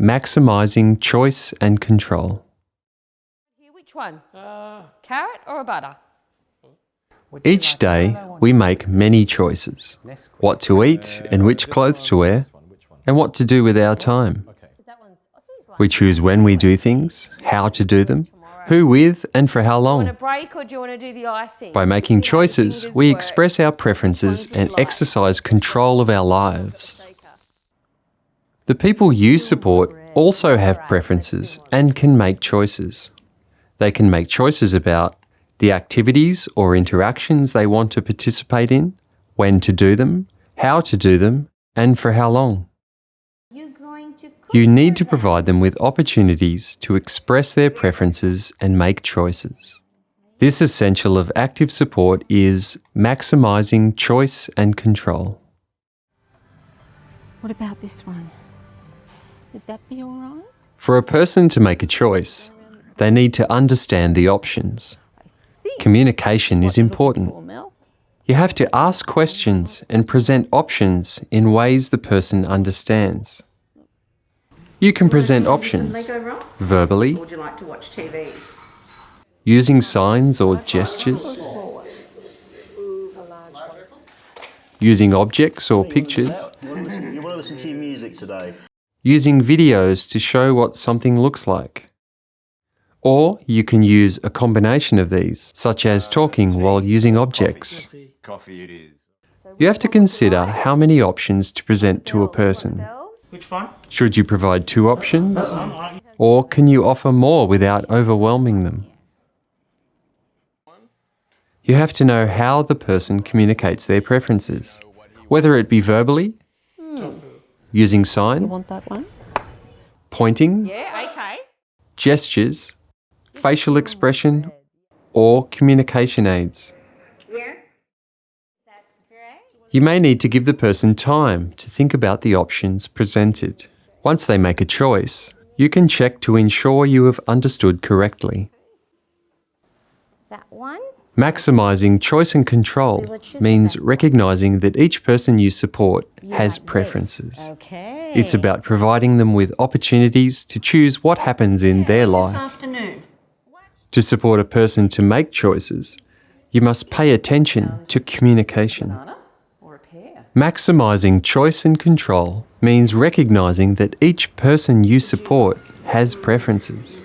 maximising choice and control. Here, which one? Carrot or a butter? Each day, we make many choices what to eat and which clothes to wear, and what to do with our time. That one's. I think it's like We choose when we do things, how to do them, who with, and for how long. break or do you want to do the icing? By making See how the choices, we express our preferences and exercise control of our lives. The people you support also have preferences and can make choices. They can make choices about the activities or interactions they want to participate in, when to do them, how to do them, and for how long. You're going to cook You need to provide them with opportunities to express their preferences and make choices. This essential of active support is maximising choice and control. What about this one? Would that be all right? For a person to make a choice, they need to understand the options. Communication is important. You have to ask questions and present options in ways the person understands. You can present options verbally, Or would you like to watch TV? using signs or gestures, using objects or pictures, You want, to listen, you want to listen to your music today? using videos to show what something looks like. Or you can use a combination of these, such as talking while using objects. Coffee it is. You have to consider how many options to present to a person. Bells? Which one? Should you provide two options? Or can you offer more without overwhelming them? You have to know how the person communicates their preferences, whether it be verbally, using You sign, want that one? pointing, Yeah, okay. gestures, facial expression, or communication aids. Yeah. That's great. You may need to give the person time to think about the options presented. Once they make a choice, you can check to ensure you have understood correctly. That one? Maximising choice and control let's choose the means recognising that each person you support has preferences. It's about providing them with opportunities to choose what happens in their life. To support a person to make choices, you must pay attention to communication. Banana or a pear? Maximising choice and control means recognising that each person you support has preferences.